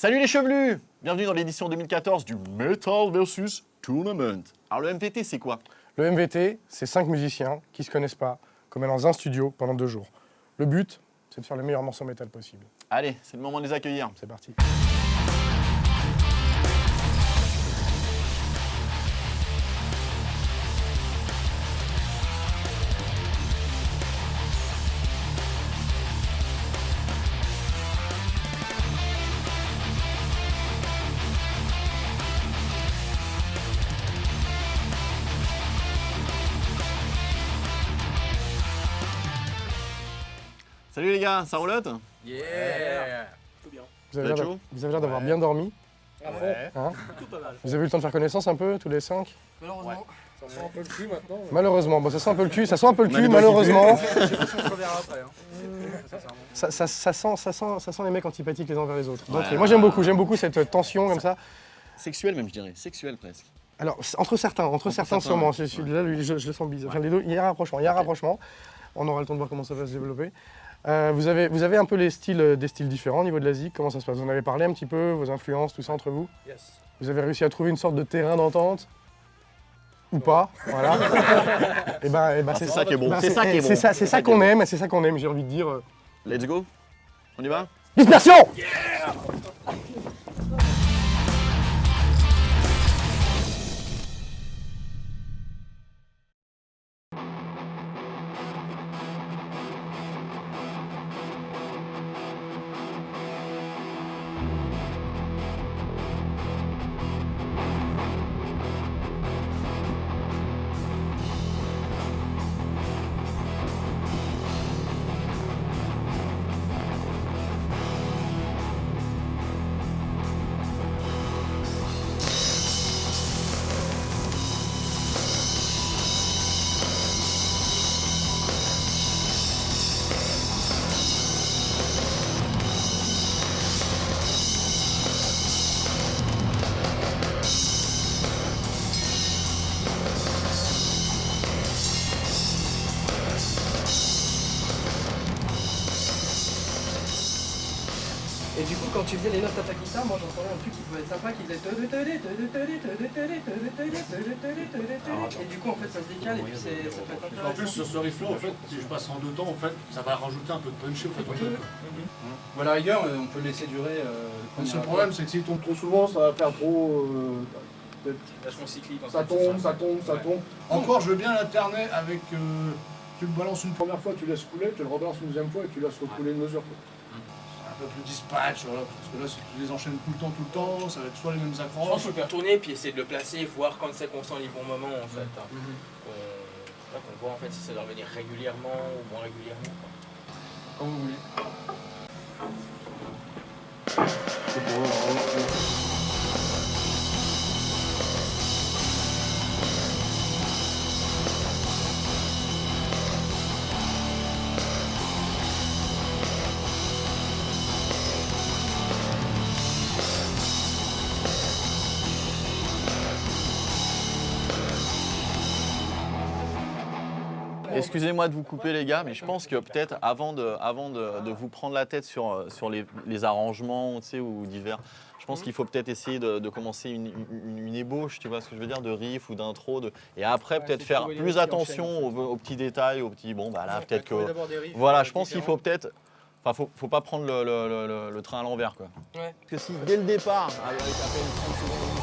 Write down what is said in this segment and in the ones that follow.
Salut les chevelus Bienvenue dans l'édition 2014 du Metal vs Tournament. Alors le MVT c'est quoi? Le MVT, c'est cinq musiciens qui se connaissent pas, comme dans un studio pendant deux jours. Le but, c'est de faire le meilleur morceau métal possible. Allez, c'est le moment de les accueillir. C'est parti. Salut les gars, ça roulotte? Yeah Vous avez Vous avez l'air d'avoir bien dormi. hein? Vous avez eu le temps de faire connaissance un peu, tous les cinq? Malheureusement, ça sent un peu le cul maintenant. Malheureusement, bon, ça sent un peu le cul, ça sent un peu le cul, malheureusement. Je sais pas si on se reverra après. Sincèrement. Ça, ça- ça sent, ça, sent, ça sent les mecs antipathiques les uns vers les autres. Donc, Ouais. moi j'aime beaucoup, j'aime beaucoup cette tension comme ça. Sexuel même je dirais, sexuel presque. Alors, entre certains, entre, certains, certains, sûrement. ouais. Lui, je, je le sens bizarre. Enfin, les deux, il y a un rapprochement, il y a un rapprochement. On aura le temps de voir comment ça va se développer. Euh, vous, avez, vous avez un peu les styles, euh, des styles différents au niveau de la. Comment ça se passe? Vous en avez parlé un petit peu, vos influences, tout ça entre vous? Yes. Vous avez réussi à trouver une sorte de terrain d'entente? Ou pas? Voilà. et ben, et ben, c'est ça qui est bon, ben, c'est ça qui est bon. C'est ça, c'est ça qu'on aime, c'est ça qu'on aime, j'ai envie de dire. Let's go On y va? Dispersion Et tu faisais les notes à ta guitare, moi j'entendais un truc qui pouvait être sympa qui faisait. Et du coup, en fait, ça se décale et puis c'est- ça peut être En plus, intéressant. sur ce riff-là, en fait, si je passe en deux temps, en fait, ça va rajouter un peu de punchy au fait. Ou à la rigueur, euh, on peut le laisser durer. euh, Le seul problème, c'est que s'il tombe trop souvent, ça va faire trop. euh, ça tombe, ça tombe, ça tombe. Encore, je veux bien alterner avec. euh, tu le balances une première fois, tu laisses couler, tu le rebalances une deuxième fois et tu laisses recouler une mesure. Un peu plus dispatch, voilà, parce que là, si tu les enchaînes tout le temps, tout le temps, ça va être soit les mêmes Je pense accroches. qu'il faut faire tourner puis essayer de le placer, voir quand c'est qu'on sent les bons moments en fait. hein. Mhm. Qu'on voit en fait si ça doit revenir régulièrement ou moins régulièrement. quoi. Quand vous voulez. C'est pour eux, Excusez-moi de vous couper les gars, mais je pense que peut-être avant de, avant de, de vous prendre la tête sur, sur les, les arrangements ou divers, je pense qu'il faut peut-être essayer de, de commencer une, une- une ébauche, tu vois ce que je veux dire, de riff ou d'intro, de... et après peut-être faire plus attention aux, aux petits détails, aux petits, bon bah là peut-être que... riffs, Voilà, euh, je pense qu'il faut peut-être... Enfin, faut, faut pas prendre le, le- le- le- le train à l'envers, quoi. Ouais. Parce que si dès le départ, avec à peine 30 secondes,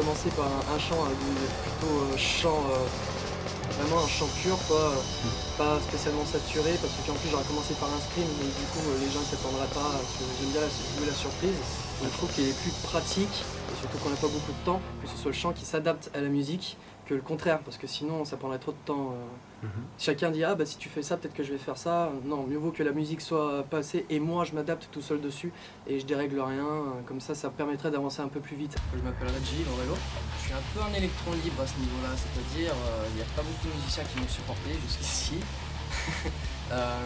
commencer par un, un chant, euh, plutôt euh, chant, euh, vraiment un chant pur, quoi, euh, pas spécialement saturé, parce que en plus j'aurais commencé par un scream, mais du coup les gens ne s'attendraient pas, parce que j'aime bien la, jouer la surprise. Donc, je trouve qu'il est plus pratique, et surtout qu'on n'a pas beaucoup de temps, que ce soit le chant qui s'adapte à la musique, que le contraire, parce que sinon ça prendrait trop de temps. euh. Mhm. Chacun dit ah bah si tu fais ça, peut-être que je vais faire ça. Non, mieux vaut que la musique soit passée et moi je m'adapte tout seul dessus et je dérègle rien. Comme ça, ça permettrait d'avancer un peu plus vite. Je m'appelle Reggie Lorello. Je suis un peu un électron libre à ce niveau-là, c'est-à-dire euh, il n'y a pas beaucoup de musiciens qui m'ont supporté jusqu'ici. Euh,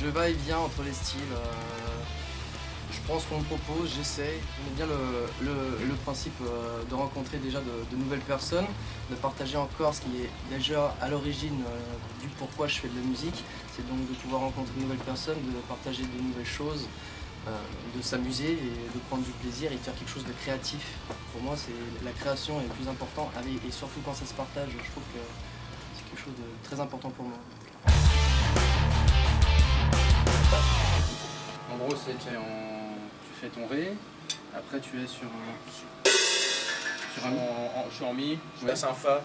je va-et-viens entre les styles. euh, je prends ce qu'on me propose, j'essaye. J'aime bien le, le- principe euh, de rencontrer déjà de, nouvelles personnes, de partager encore ce qui est déjà à l'origine euh, du pourquoi je fais de la musique. C'est donc de pouvoir rencontrer de nouvelles personnes, de partager de nouvelles choses, euh, de s'amuser et de prendre du plaisir et de faire quelque chose de créatif. Pour moi, c'est la création est le plus important et surtout quand ça se partage, je trouve que c'est quelque chose de très important pour moi. En gros, es en- fais ton Ré, après tu es sur un... Sur un... En, je suis en Mi, je passe un Fa. Un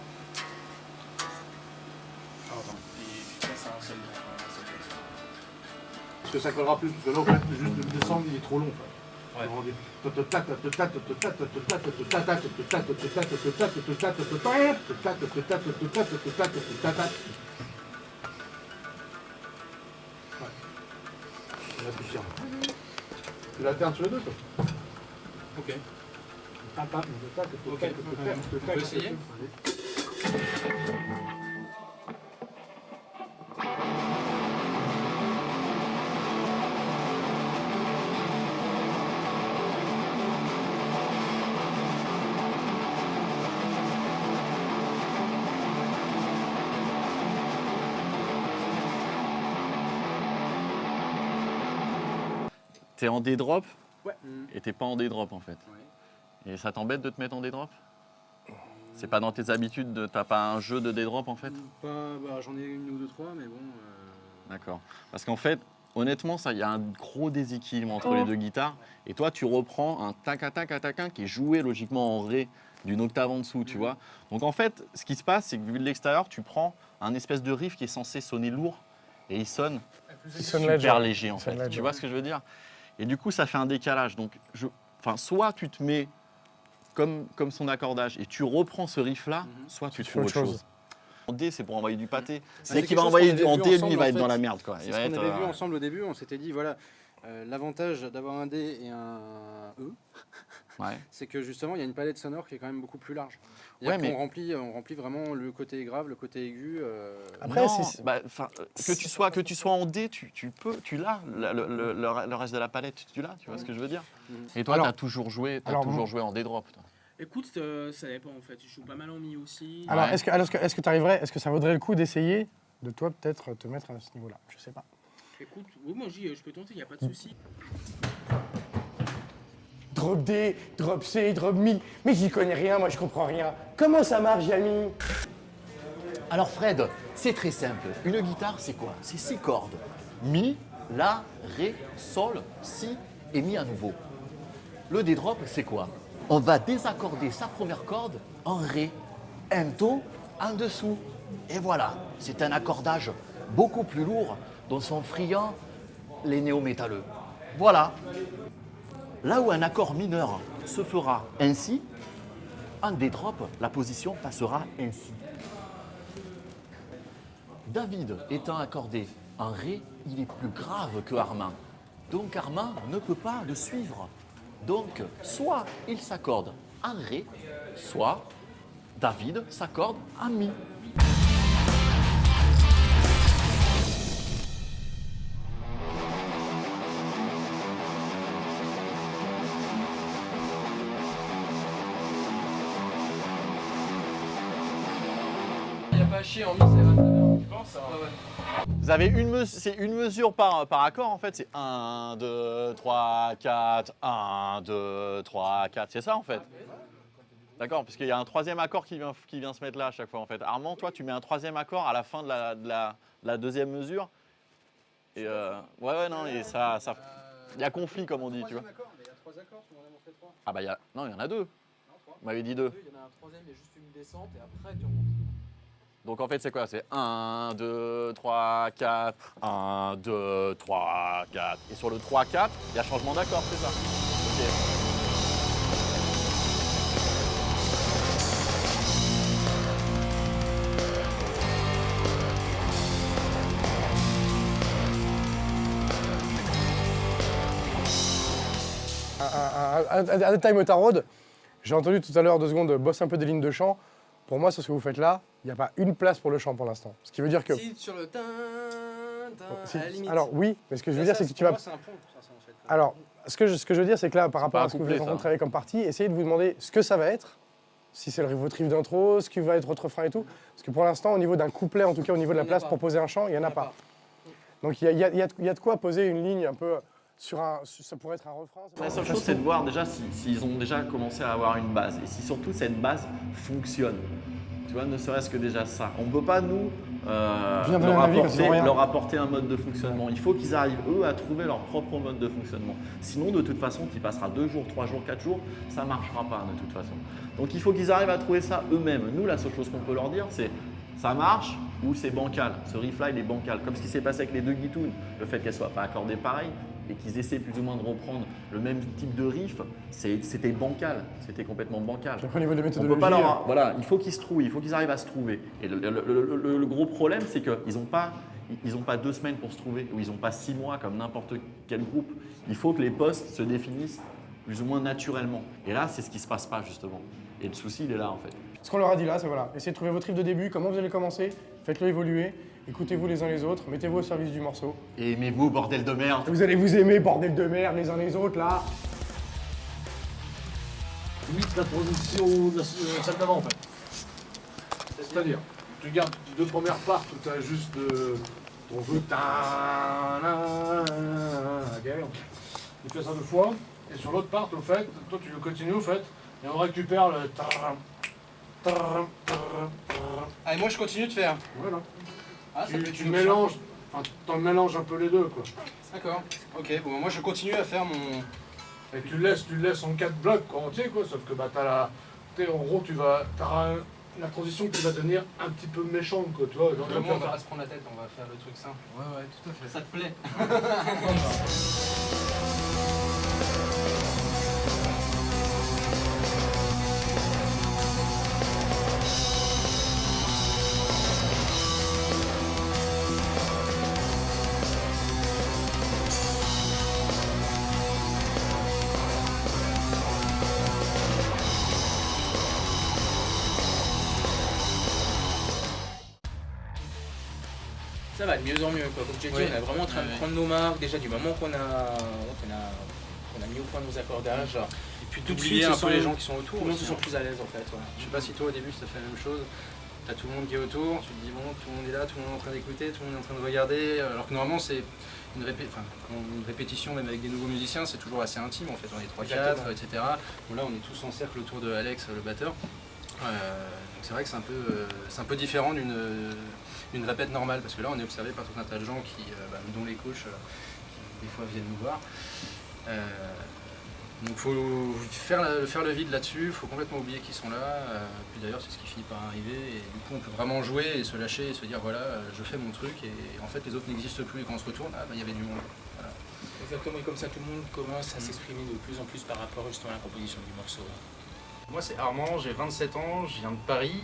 Parce que ça collera plus, parce que là, en fait, juste de descendre, il est trop long. Ouais. Ouais. Tu l'alternes sur les deux, toi. Ok. T'es en D-drop Ouais. et t'es pas en D-drop en fait. Ouais. Et ça t'embête de te mettre en D-drop C'est pas dans tes habitudes, de... t'as pas un jeu de D-drop en fait? Pas, bah, J'en ai une ou deux, trois, mais bon. euh, D'accord. Parce qu'en fait, honnêtement, ça, il y a un gros déséquilibre entre les deux guitares. Et toi, tu reprends un tac tac tac qui est joué logiquement en ré d'une octave en dessous, tu vois. Donc en fait, ce qui se passe, c'est que vu de l'extérieur, tu prends un espèce de riff qui est censé sonner lourd et il sonne Il sonne super léger en fait. Tu vois ce que je veux dire? Et du coup, ça fait un décalage. Donc, je, enfin, soit tu te mets comme, comme son accordage et tu reprends ce riff là, Mhm. soit tu Tu fais autre chose. En D, c'est pour envoyer du pâté. c'est quelque va envoyer du- en vu D, lui, ensemble, il va en être dans la merde. Quoi. C'est ce qu'on avait vu euh, ensemble au début, on s'était dit, voilà, euh, l'avantage d'avoir un D et un E, ouais. c'est que justement, il y a une palette sonore qui est quand même beaucoup plus large. Ouais, mais- on, remplit, on remplit vraiment le côté grave, le côté aigu. euh, Après, non, bah, euh, que tu sois que tu sois en D, tu, tu peux, tu l'as le, le- le- le- le reste de la palette, tu l'as, tu vois ce que je veux dire Mhm. Et toi, tu as toujours joué, t'as alors, toujours joué en D drop. toi. Écoute, euh, ça dépend en fait. Je joue pas mal en mi aussi. Alors, Ouais. est-ce que, alors, est-ce que, t'arriverais- est-ce que ça vaudrait le coup d'essayer de toi peut-être te mettre à ce niveau-là? Je sais pas. Écoute, oui, moi j'y- je peux tenter, il n'y a pas de souci. Drop D, drop C, drop Mi. Mais j'y connais rien, moi je comprends rien. Comment ça marche, Jamy Alors Fred, c'est très simple. Une guitare, c'est quoi? C'est six cordes. Mi, La, Ré, Sol, Si et Mi à nouveau. Le D-drop, c'est quoi? On va désaccorder sa première corde en Ré, un Do en dessous. Et voilà, c'est un accordage beaucoup plus lourd dont sont friands les néo-métalleux. Voilà. Là où un accord mineur se fera ainsi, en D-drop, la position passera ainsi. David étant accordé en Ré, il est plus grave que Armand. Donc Armand ne peut pas le suivre. Donc soit il s'accorde en Ré, soit David s'accorde en Mi. Chier en mi, c'est 29 Tu penses Vous avez une mesure, c'est une mesure par, par accord en fait, c'est 1, 2, 3, 4, 1, 2, 3, 4, c'est ça en fait? D'accord, parce qu'il y a un troisième accord qui vient, qui vient se mettre là à chaque fois en fait. Armand, toi, tu mets un troisième accord à la fin de la, de la, de la deuxième mesure? Et euh, ouais, ouais, non, et ça, ça, il y a conflit comme on dit, tu vois. Il y a trois accords, tu m'en as montré trois. Ah bah il y a, non, il y en a deux. Non, trois. Vous m'avez dit deux. Il y en a un troisième, il y a juste une descente et après tu remontes. Donc en fait, c'est quoi? C'est 1, 2, 3, 4, 1, 2, 3, 4. Et sur le 3, 4, il y a changement d'accord, c'est ça? Okay. Un, un, un. J'ai entendu tout à l'heure, deux secondes, bosse un peu des lignes de chant. Pour moi, sur ce que vous faites là, il n'y a pas une place pour le chant pour l'instant. Ce qui veut dire que. Si, sur le tin, tin, Si- à la limite. alors oui, mais ce que je veux Là, dire, c'est que tu vas. moi, c'est un pont, ça, ça, en fait. Alors, ce que, je, ce que je veux dire, c'est que là, par rapport à ce que vous êtes en train de travailler comme partie, essayez de vous demander ce que ça va être, si c'est le- votre riff d'intro, ce qui va être votre refrain et tout. Parce que pour l'instant, au niveau d'un couplet, en tout cas au niveau de la place pour poser un chant, il n'y en a en a pas. Donc il y a, il y a- y a y a de quoi poser une ligne un peu sur un. Ça pourrait être un refrain. La seule chose, c'est de voir déjà si- s'ils ont déjà commencé à avoir une base et si surtout cette base fonctionne. Tu vois, ne serait-ce que déjà ça. On ne peut pas, nous, euh, leur, apporter, leur un mode de fonctionnement. Il faut qu'ils arrivent, eux, à trouver leur propre mode de fonctionnement. Sinon, de toute façon, tu passeras deux jours, trois jours, quatre jours, ça ne marchera pas de toute façon. Donc, il faut qu'ils arrivent à trouver ça eux-mêmes. Nous, la seule chose qu'on peut leur dire, c'est ça marche ou c'est bancal. Ce riff-là, il est bancal. Comme ce qui s'est passé avec les deux guitounes, le fait qu'elles ne soient pas accordées pareil et qu'ils essaient plus ou moins de reprendre le même type de riff, c'était bancal. C'était complètement bancal. Après, au niveau de la On peut méthodologie. pas leur- euh, voilà, il faut qu'ils se trouvent, il faut qu'ils arrivent à se trouver. Et le, le- le- gros problème, c'est qu'ils n'ont pas, ils pas deux semaines pour se trouver, ou ils n'ont pas six mois comme n'importe quel groupe. Il faut que les postes se définissent plus ou moins naturellement. Et là, c'est ce qui se passe pas justement. Et le souci, il est là en fait. Ce qu'on leur a dit là, c'est voilà, essayez de trouver votre riff de début, comment vous allez commencer, faites-le évoluer, écoutez-vous les uns les autres, mettez-vous au service du morceau. Et aimez-vous, bordel de merde. Vous allez vous aimer, bordel de merde, les uns les autres là. Limite la position de la euh, d'avant en fait. C'est-à-dire, tu gardes les deux premières parts où tu as juste euh, ton jeu. ta- na- ok, Tu fais ça deux fois. Et sur l'autre part, au fait, toi tu le continues au fait. Et on récupère le. ta- Ah, et moi je continue de faire. Voilà. Ah, Tu, tu mélanges, t'en mélanges un peu les deux quoi. D'accord. Ok, bon, moi je continue à faire mon. Et tu le laisses, tu le laisses en quatre blocs quoi, entiers quoi, sauf que bah t'as la. t'sais, en gros tu vas. T'auras un- la transition qui va devenir un petit peu méchante quoi, tu vois. genre, on va pas se prendre la tête, on va faire le truc simple. Ouais, ouais, tout à fait. Ça te plaît Ça va de mieux en mieux, quoi. Comme tu dit, Oui. on est vraiment en train de prendre nos marques déjà du moment qu'on a, qu'on a, mis au point nos accordages. Et puis Tout de d'oublier suite, un peu les gens qui sont autour. tout le monde aussi, se sent hein. plus à l'aise en fait. ouais. Je sais pas si toi au début ça fait la même chose. T'as tout le monde qui est autour, tu te dis bon, tout le monde est là, tout le monde est en train d'écouter, tout le monde est en train de regarder. Alors que normalement c'est une, répé- enfin, quand une répétition, même avec des nouveaux musiciens, c'est toujours assez intime en fait. On est 3-4, Exactement. etc. Bon, là on est tous en cercle autour de Alex, le batteur. Euh, donc c'est vrai que c'est un peu, euh, c'est un peu différent d'une d'une répète normale parce que là on est observé par tout un tas de gens qui, euh, bah, dont les coachs, euh, qui des fois viennent nous voir. Euh, donc faut faire, la- faire le vide là-dessus, faut complètement oublier qu'ils sont là. euh, puis d'ailleurs c'est ce qui finit par arriver et du coup on peut vraiment jouer et se lâcher et se dire voilà je fais mon truc et en fait les autres n'existent plus et quand on se retourne ah bah il y avait du monde. Voilà. Exactement, et comme ça tout le monde commence à s'exprimer de plus en plus par rapport justement à la composition du morceau. Moi c'est Armand, j'ai 27 ans, je viens de Paris.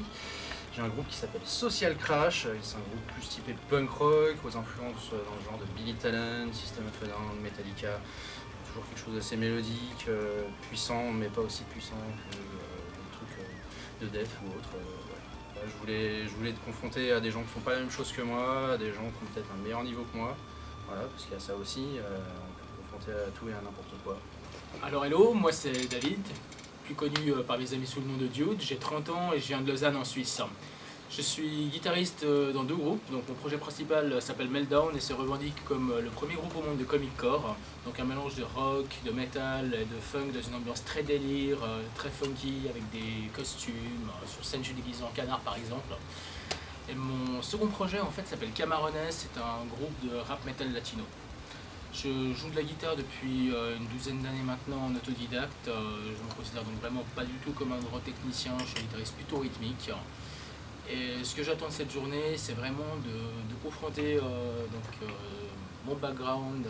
J'ai un groupe qui s'appelle Social Crash, euh, c'est un groupe plus typé punk rock, aux influences euh, dans le genre de Billy Talent, System of a Down, Metallica. Toujours quelque chose d'assez mélodique, euh, puissant, mais pas aussi puissant que euh, des trucs de def ou autre. je, voulais, je voulais te confronter à des gens qui font pas la même chose que moi, à des gens qui ont peut-être un meilleur niveau que moi. Voilà, parce qu'il y a ça aussi, on peut te confronter à tout et à n'importe quoi. Alors hello, moi c'est David, plus connu euh, par mes amis sous le nom de Dude. J'ai 30 ans et je viens de Lausanne en Suisse. Je suis guitariste euh, dans deux groupes. Donc mon projet principal euh, s'appelle Meltdown et se revendique comme le premier groupe au monde de comic core. Donc un mélange de rock, de metal et de funk dans une ambiance très délire, très funky avec des costumes. Sur scène je en canard par exemple. Et mon second projet en fait s'appelle Camarones, c'est un groupe de rap metal latino. Je joue de la guitare depuis euh, une douzaine d'années maintenant en autodidacte. Euh, je me considère donc vraiment pas du tout comme un grand technicien, je suis un guitariste plutôt rythmique. Et ce que j'attends de cette journée, c'est vraiment de, confronter euh, donc, mon background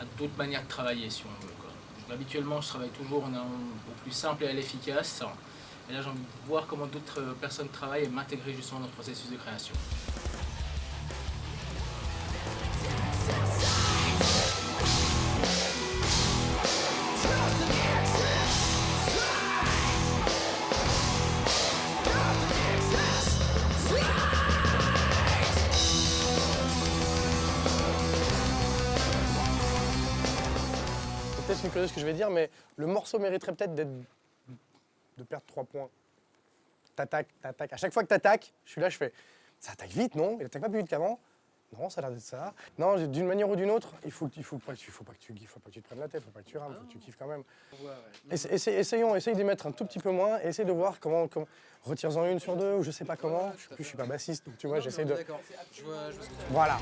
à, d'autres manières de travailler, si on veut. Habituellement, je travaille toujours en un, au plus simple et à l'efficace. Et là, j'ai envie de voir comment d'autres personnes travaillent et m'intégrer justement dans le processus de création. Ce que je vais dire, mais le morceau mériterait peut-être d'être de perdre 3 points. T'attaques, t'attaques. À chaque fois que t'attaques, je suis là, je fais. Ça attaque vite, non? Il attaque pas plus vite qu'avant? Non, ça a l'air d'être ça. Non, d'une manière ou d'une autre, il faut, il faut, pas, il faut pas que tu, il faut pas que tu te prennes la tête, il faut pas que tu rames, faut que tu kiffes quand même. Essa- essa- essayons, essaye d'y mettre un tout petit peu moins, et essaye de voir comment, comment retire-en une sur deux, ou je sais pas comment. Je, je suis pas bassiste, donc tu vois, j'essaie de. D'accord. Voilà.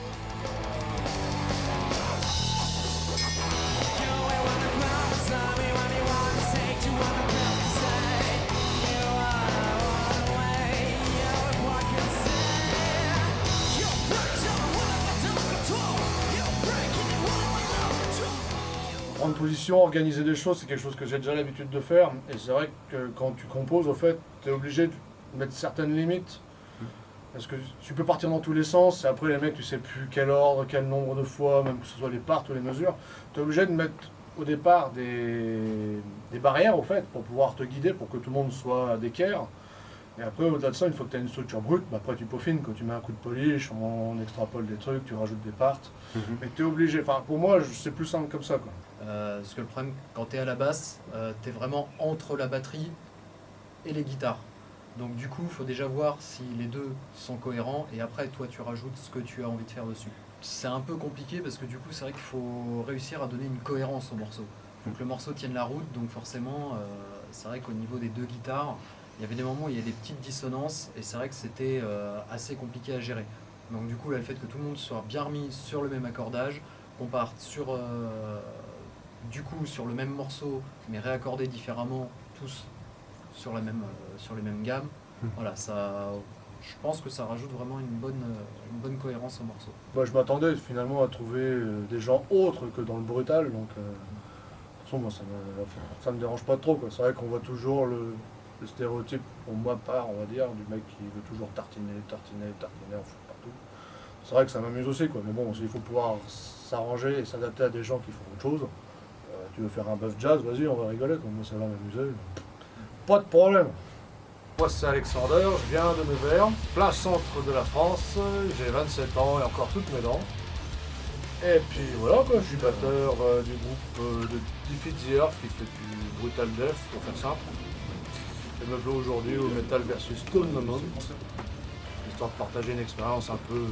Prendre position, organiser des choses, c'est quelque chose que j'ai déjà l'habitude de faire. Et c'est vrai que quand tu composes, au fait, tu es obligé de mettre certaines limites. Parce que tu peux partir dans tous les sens, et après les mecs, tu sais plus quel ordre, quel nombre de fois, même que ce soit les parts ou les mesures. Tu es obligé de mettre au départ des, des barrières, au fait, pour pouvoir te guider, pour que tout le monde soit d'équerre. Et après, au-delà de ça, une fois que tu as une structure brute, bah après tu peaufines, quand tu mets un coup de polish, on extrapole des trucs, tu rajoutes des parts. Mais tu es obligé, enfin pour moi, c'est plus simple comme ça. Quoi. Euh, parce que le problème, quand tu es à la basse, tu es vraiment entre la batterie et les guitares. Donc du coup, il faut déjà voir si les deux sont cohérents et après, toi, tu rajoutes ce que tu as envie de faire dessus. C'est un peu compliqué parce que du coup, c'est vrai qu'il faut réussir à donner une cohérence au morceau. Il faut que le morceau tienne la route, donc forcément, euh, c'est vrai qu'au niveau des deux guitares, il y avait des moments où il y a des petites dissonances et c'est vrai que c'était euh, assez compliqué à gérer. Donc du coup, là, le fait que tout le monde soit bien remis sur le même accordage, qu'on parte sur, euh, du coup, sur le même morceau, mais réaccordé différemment, tous sur, la même, euh, sur les mêmes gammes, voilà, ça, je pense que ça rajoute vraiment une bonne, euh, une bonne cohérence au morceau. Moi, je m'attendais finalement à trouver euh, des gens autres que dans le brutal, donc euh, de toute façon, moi, ça me, ça me dérange pas trop. quoi. C'est vrai qu'on voit toujours le, le stéréotype, pour moi part, on va dire, du mec qui veut toujours tartiner, tartiner, tartiner, en fout partout. C'est vrai que ça m'amuse aussi, quoi. mais bon, il faut pouvoir s'arranger et s'adapter à des gens qui font autre chose. Euh, tu veux faire un buff jazz, vas-y, on va rigoler, moi ça va m'amuser. Pas de problème. Moi c'est Alexander, je viens de Nevers, plein centre de la France, j'ai 27 ans et encore toutes mes dents. Et puis voilà quoi, je suis batteur euh, du groupe euh, de Defeat the Earth qui fait du brutal death pour faire simple. Et me voilà aujourd'hui au Metal versus Stone Moment, histoire de partager une expérience un peu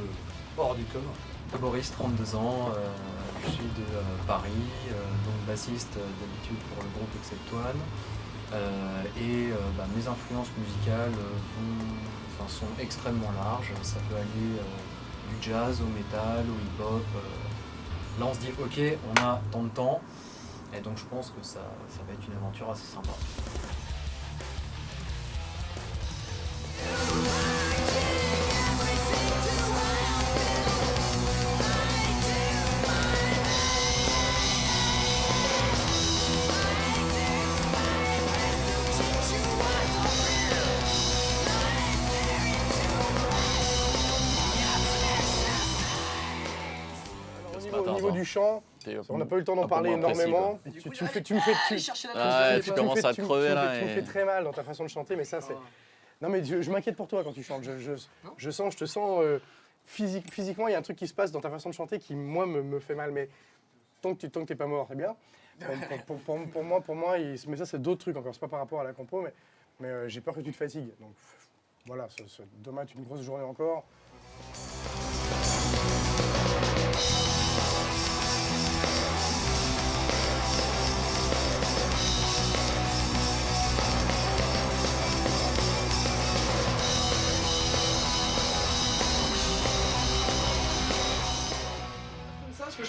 hors du commun. Boris, 32 ans, euh, je suis de euh, Paris, euh, donc bassiste d'habitude pour le groupe Exceptoine. Euh, et euh, bah, mes influences musicales euh, sont extrêmement larges. Ça peut aller du jazz au métal, au hip-hop. Là, on se dit, ok, on a tant de temps. Et donc, je pense que ça, ça va être une aventure assez sympa. On n'a pas eu le temps d'en parler précis, énormément. Tu, coup, tu me fais, tu me fais, tu, Ah, tu me commences fais- à crever, là, Tu me très mal dans ta façon de chanter, mais ça c'est. Non mais je, je m'inquiète pour toi quand tu chantes. Je, je, je sens, je te sens euh, physique- physiquement, il y a un truc qui se passe dans ta façon de chanter qui moi me, me fait mal. Mais tant que tu tant que t'es pas mort, c'est bien. Pour, pour- pour- pour moi, pour moi, il- mais ça c'est d'autres trucs encore. C'est pas par rapport à la compo, mais, mais euh, j'ai peur que tu te fatigues. Donc voilà, ce- ce- demain est une grosse journée encore.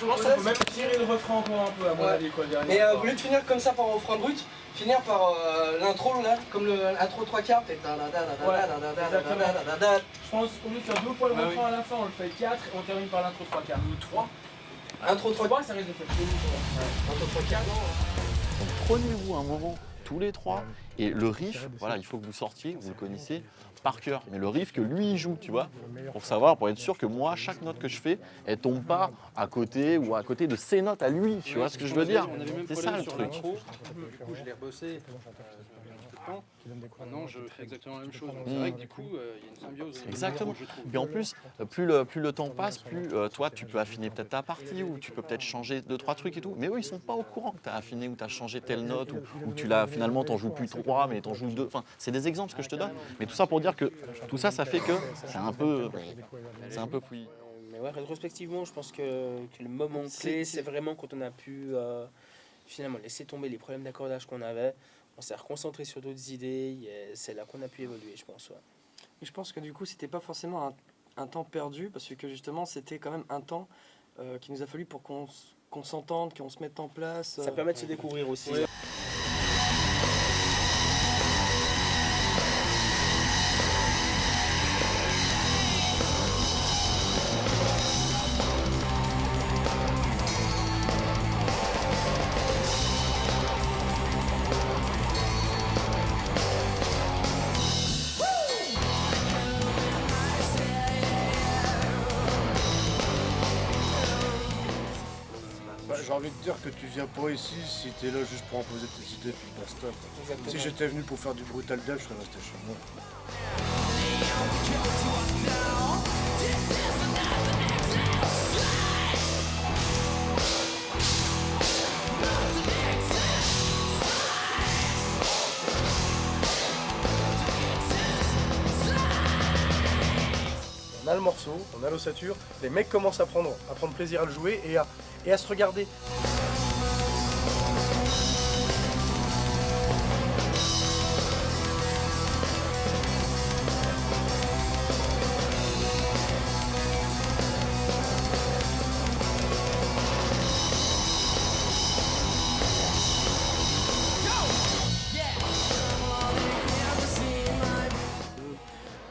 Comme ça, peut même tirer le refrain encore un peu, à mon Ouais. avis, quoi. Mais euh, au lieu de finir comme ça par un refrain brut, finir par euh, l'intro là, comme le- l'intro 3 quarts, peut-être. Je pense qu'au lieu de faire deux fois le Ouais, refrain à la fin, on le fait 4 et on termine par l'intro 3 quarts. Ou 3. Intro 3 3 ça risque de faire chelou. Intro 3 quarts, Donc prenez-vous un moment, tous les trois, et le riff, voilà, il faut que vous sortiez, vous le connaissez par cœur. Mais le riff que lui il joue, tu vois, pour savoir, pour être sûr que moi, chaque note que je fais, elle tombe pas à côté ou à côté de ses notes à lui, tu vois ce que je veux dire? C'est ça le truc. l'intro. Du coup, je l'ai rebossé. Euh, cours. Maintenant, je fais exactement la même chose. C'est vrai que du coup, euh, il y a une symbiose. niveau Exactement. Puis en plus, euh, plus le, plus le temps passe, plus euh, toi, tu peux affiner peut-être ta partie ou tu peux peut-être changer deux, trois trucs et tout. Mais eux, ils sont pas au courant que tu as affiné ou tu as changé telle note ou, ou tu l'as finalement, t'en joues plus trois, mais t'en joues deux. Enfin, c'est des exemples ce que je te donne. Mais tout ça pour dire que tout ça, ça fait que c'est un peu, c'est un peu fouillis. Mais ouais, rétrospectivement, je pense que, que le moment C'est- clé, c'est- c'est vraiment quand on a pu euh, finalement laisser tomber les problèmes d'accordage qu'on avait. On s'est reconcentré sur d'autres idées. et C'est là qu'on a pu évoluer, je pense. ouais. Et je pense que du coup, c'était pas forcément un, un temps perdu, parce que justement, c'était quand même un temps euh, qu'il nous a fallu pour qu'on s'entende, qu'on se mette en place. Ça euh, permet de se découvrir aussi. Ouais. Envie de dire que tu viens pas ici si t'es là juste pour imposer tes idées puis basta. Exactement. Si j'étais venu pour faire du brutal dev, je serais resté chez moi. On a le morceau, on a l'ossature, les mecs commencent à prendre, à prendre plaisir à le jouer et à, et à se regarder.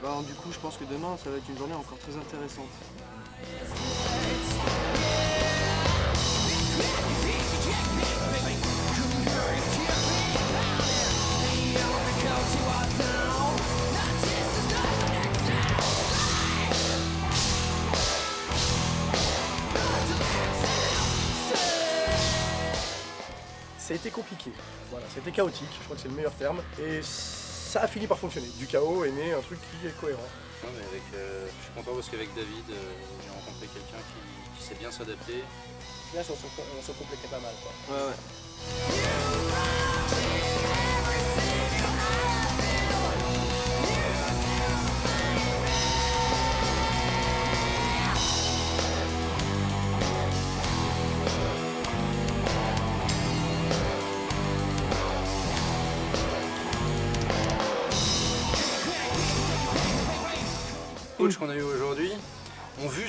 bah, du coup, je pense que demain, ça va être une journée encore très intéressante. Été compliqué, voilà, été chaotique, je crois que c'est le meilleur terme, et ça a fini par fonctionner. Du chaos est né un truc qui est cohérent. Ouais, mais avec, euh, je suis content parce qu'avec David, euh, j'ai rencontré quelqu'un qui, qui sait bien s'adapter. Là, on se, on se complétait pas mal. Quoi. Ouais, ouais.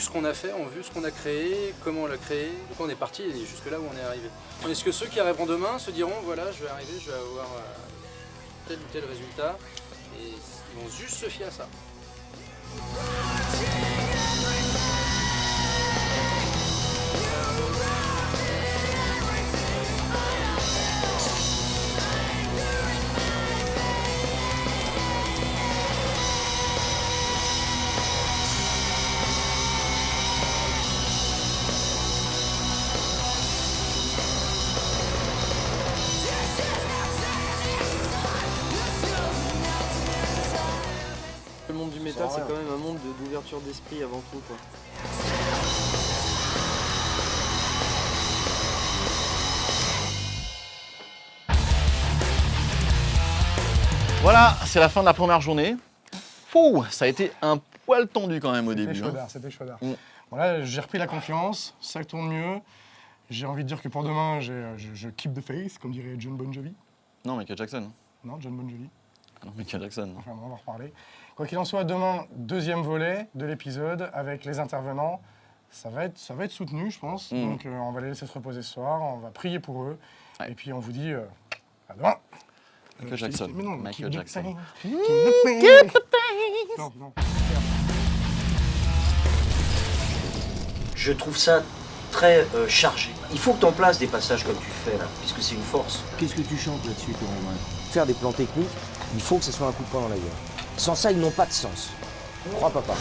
Qu'on a fait, ont vu ce qu'on a créé, comment on l'a créé. Donc on est parti et jusque là où on est arrivé. Est-ce que ceux qui arriveront demain se diront voilà, je vais arriver, je vais avoir euh, tel ou tel résultat et ils vont juste se fier à ça. D'esprit avant tout. Quoi. Voilà, c'est la fin de la première journée. Fou, ça a été un poil tendu quand même au C'était début. hein. c'était chaudard. Mm. Bon là, j'ai repris la confiance, ça tourne mieux. J'ai envie de dire que pour demain, je keep the face, comme dirait John Bon Jovi. Non, Michael Jackson. Non, John Bon Jovi. Ah non, Michael Jackson. non. On va en reparler. Quoi qu'il en soit, demain, deuxième volet de l'épisode avec les intervenants. Ça va être, ça va être soutenu, je pense. Mm. Donc, euh, on va les laisser se reposer ce soir. On va prier pour eux. Ouais. Et puis, on vous dit euh, à demain. Michael Euh, Jackson. mais non, Michael Jackson. pain. Keep the pain. Non, non. Je trouve ça très euh, chargé. Il faut que tu en places des passages comme tu fais là, puisque c'est une force. Qu'est-ce que tu chantes là-dessus, Faire des plans techniques, il faut que ce soit un coup de poing dans la gueule. Sans ça, ils n'ont pas de sens. Crois papa.